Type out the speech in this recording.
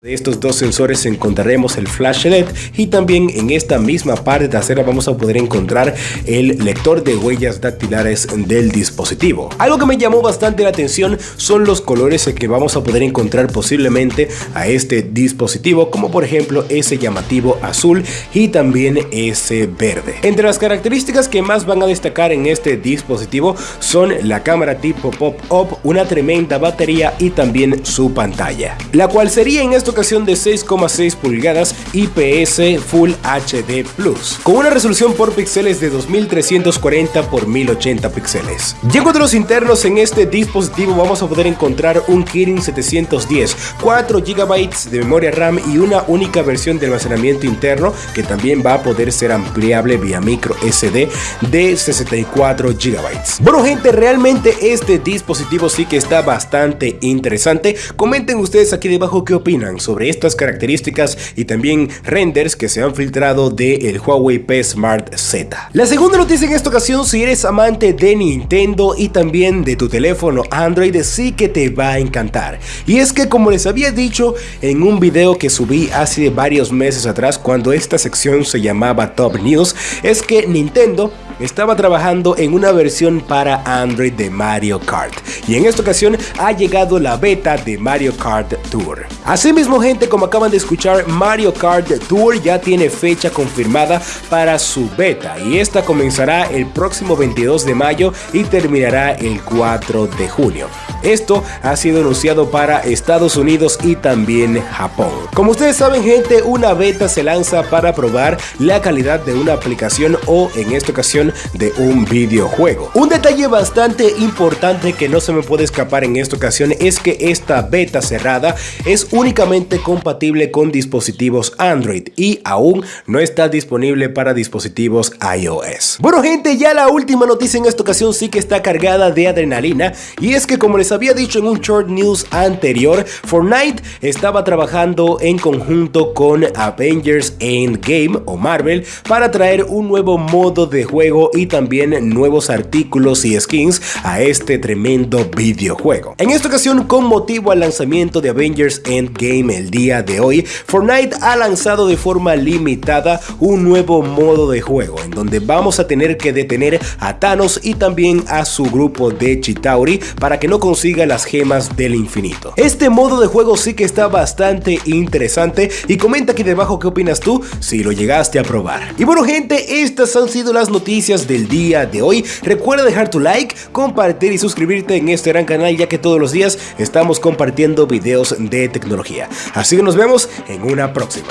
De estos dos sensores encontraremos el flash LED y también en esta misma parte trasera vamos a poder encontrar el lector de huellas dactilares del dispositivo. Algo que me llamó bastante la atención son los colores que vamos a poder encontrar posiblemente a este dispositivo como por ejemplo ese llamativo azul y también ese verde. Entre las características que más van a destacar en este dispositivo son la cámara tipo pop-up, una tremenda batería y también su pantalla, la cual sería en este ocasión de 6,6 pulgadas IPS Full HD Plus, con una resolución por píxeles de 2340 x 1080 píxeles. Y en cuanto internos en este dispositivo vamos a poder encontrar un Kirin 710, 4 GB de memoria RAM y una única versión de almacenamiento interno que también va a poder ser ampliable vía micro SD de 64 GB. Bueno gente, realmente este dispositivo sí que está bastante interesante. Comenten ustedes aquí debajo qué opinan sobre estas características y también renders que se han filtrado del Huawei P Smart Z. La segunda noticia en esta ocasión, si eres amante de Nintendo y también de tu teléfono Android, sí que te va a encantar. Y es que como les había dicho en un video que subí hace varios meses atrás cuando esta sección se llamaba Top News, es que Nintendo estaba trabajando en una versión para Android de Mario Kart y en esta ocasión ha llegado la beta de Mario Kart Tour. Asimismo gente como acaban de escuchar Mario Kart Tour ya tiene fecha confirmada para su beta y esta comenzará el próximo 22 de mayo y terminará el 4 de junio. Esto ha sido anunciado para Estados Unidos y también Japón. Como ustedes saben gente, una beta se lanza para probar la calidad de una aplicación o en esta ocasión de un videojuego. Un detalle bastante importante que no se me puede escapar en esta ocasión es que esta beta cerrada es únicamente compatible con dispositivos Android y aún no está disponible para dispositivos iOS. Bueno gente, ya la última noticia en esta ocasión sí que está cargada de adrenalina y es que como les había dicho en un short news anterior, Fortnite estaba trabajando en conjunto con Avengers Endgame o Marvel para traer un nuevo modo de juego y también nuevos artículos y skins a este tremendo videojuego. En esta ocasión, con motivo al lanzamiento de Avengers Endgame el día de hoy, Fortnite ha lanzado de forma limitada un nuevo modo de juego en donde vamos a tener que detener a Thanos y también a su grupo de Chitauri para que no consiga las gemas del infinito. Este modo de juego sí que está bastante interesante y comenta aquí debajo qué opinas tú si lo llegaste a probar. Y bueno gente, estas han sido las del día de hoy. Recuerda dejar tu like, compartir y suscribirte en este gran canal ya que todos los días estamos compartiendo videos de tecnología. Así que nos vemos en una próxima.